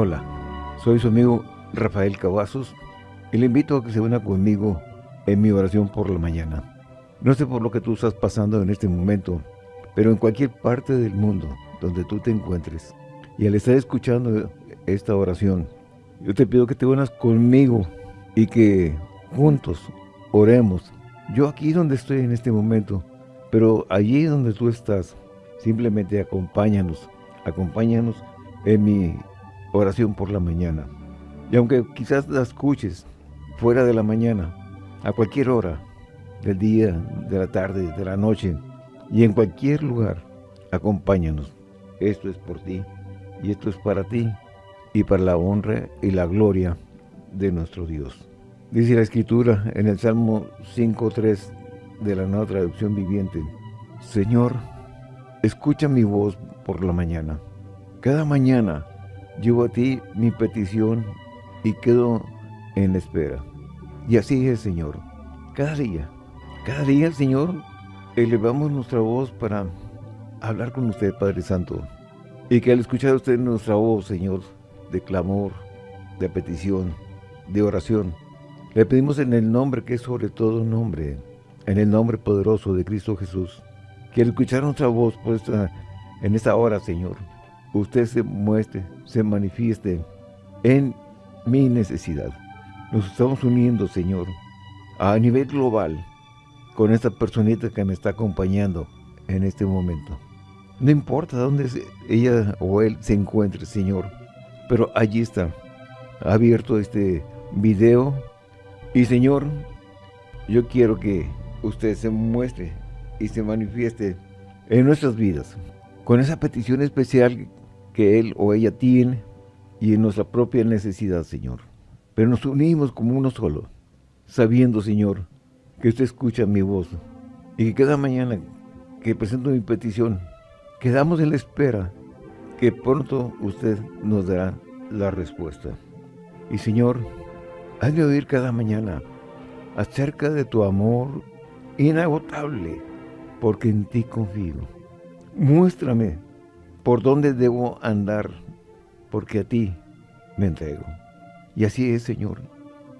Hola, soy su amigo Rafael Cavazos y le invito a que se una conmigo en mi oración por la mañana. No sé por lo que tú estás pasando en este momento, pero en cualquier parte del mundo donde tú te encuentres y al estar escuchando esta oración, yo te pido que te unas conmigo y que juntos oremos. Yo aquí donde estoy en este momento, pero allí donde tú estás, simplemente acompáñanos, acompáñanos en mi oración por la mañana. Y aunque quizás la escuches fuera de la mañana, a cualquier hora del día, de la tarde, de la noche y en cualquier lugar, acompáñanos. Esto es por ti y esto es para ti y para la honra y la gloria de nuestro Dios. Dice la Escritura en el Salmo 5.3 de la nueva traducción viviente, Señor, escucha mi voz por la mañana. Cada mañana llevo a ti mi petición y quedo en espera. Y así es, Señor. Cada día, cada día, Señor, elevamos nuestra voz para hablar con usted, Padre Santo. Y que al escuchar usted nuestra voz, Señor, de clamor, de petición, de oración, le pedimos en el nombre que es sobre todo nombre, en el nombre poderoso de Cristo Jesús, que al escuchar nuestra voz por en esta hora, Señor, usted se muestre, se manifieste en mi necesidad. Nos estamos uniendo, Señor, a nivel global con esta personita que me está acompañando en este momento. No importa dónde ella o él se encuentre, Señor, pero allí está, abierto este video y, Señor, yo quiero que usted se muestre y se manifieste en nuestras vidas con esa petición especial que él o ella tiene y en nuestra propia necesidad, Señor. Pero nos unimos como uno solo, sabiendo, Señor, que usted escucha mi voz y que cada mañana que presento mi petición, quedamos en la espera que pronto usted nos dará la respuesta. Y Señor, hazme oír cada mañana acerca de tu amor inagotable, porque en ti confío. Muéstrame por dónde debo andar, porque a ti me entrego. Y así es, Señor,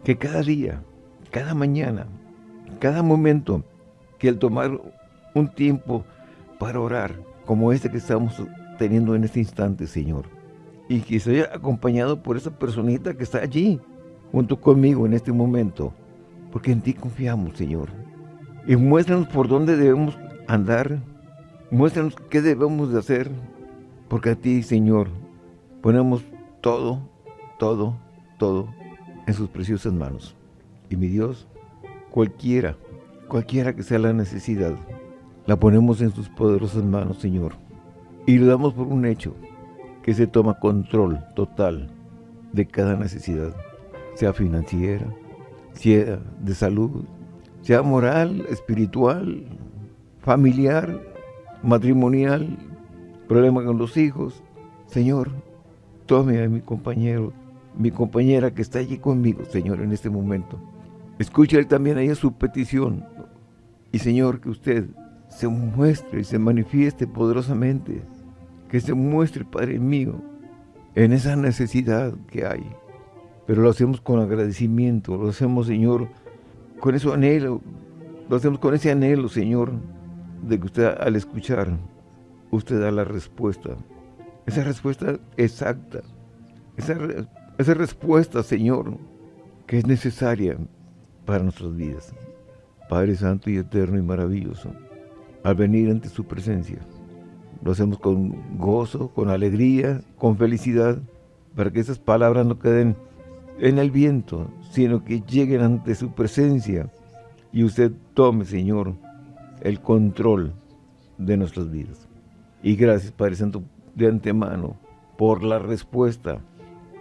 que cada día, cada mañana, cada momento, que al tomar un tiempo para orar, como este que estamos teniendo en este instante, Señor, y que sea acompañado por esa personita que está allí, junto conmigo en este momento, porque en ti confiamos, Señor. Y muéstranos por dónde debemos andar, muéstranos qué debemos de hacer, porque a ti, Señor, ponemos todo, todo, todo en sus preciosas manos. Y mi Dios, cualquiera, cualquiera que sea la necesidad, la ponemos en sus poderosas manos, Señor. Y le damos por un hecho, que se toma control total de cada necesidad, sea financiera, sea de salud, sea moral, espiritual, familiar, matrimonial, problema con los hijos. Señor, tome a mi compañero, mi compañera que está allí conmigo, Señor, en este momento. Escuche también a ella su petición. Y Señor, que usted se muestre y se manifieste poderosamente. Que se muestre, Padre mío, en esa necesidad que hay. Pero lo hacemos con agradecimiento, lo hacemos, Señor, con ese anhelo, lo hacemos con ese anhelo, Señor, de que usted al escuchar usted da la respuesta. Esa respuesta exacta. Esa, esa respuesta, Señor, que es necesaria para nuestras vidas. Padre Santo y Eterno y Maravilloso, al venir ante su presencia, lo hacemos con gozo, con alegría, con felicidad, para que esas palabras no queden en el viento, sino que lleguen ante su presencia y usted tome, Señor, el control de nuestras vidas. Y gracias, Padre Santo, de antemano, por la respuesta.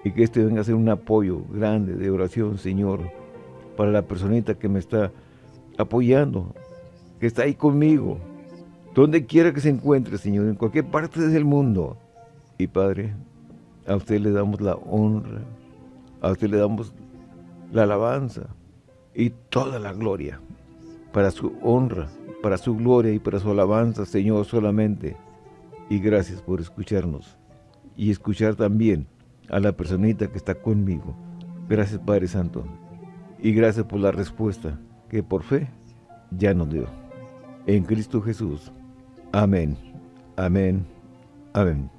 Y que este venga a ser un apoyo grande de oración, Señor, para la personita que me está apoyando, que está ahí conmigo, donde quiera que se encuentre, Señor, en cualquier parte del mundo. Y Padre, a usted le damos la honra, a usted le damos la alabanza y toda la gloria para su honra, para su gloria y para su alabanza, Señor, solamente y gracias por escucharnos y escuchar también a la personita que está conmigo. Gracias Padre Santo. Y gracias por la respuesta que por fe ya nos dio. En Cristo Jesús. Amén. Amén. Amén.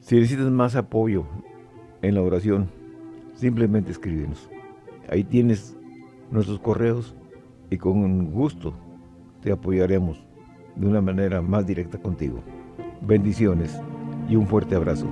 Si necesitas más apoyo en la oración, simplemente escríbenos. Ahí tienes nuestros correos y con gusto te apoyaremos de una manera más directa contigo. Bendiciones y un fuerte abrazo.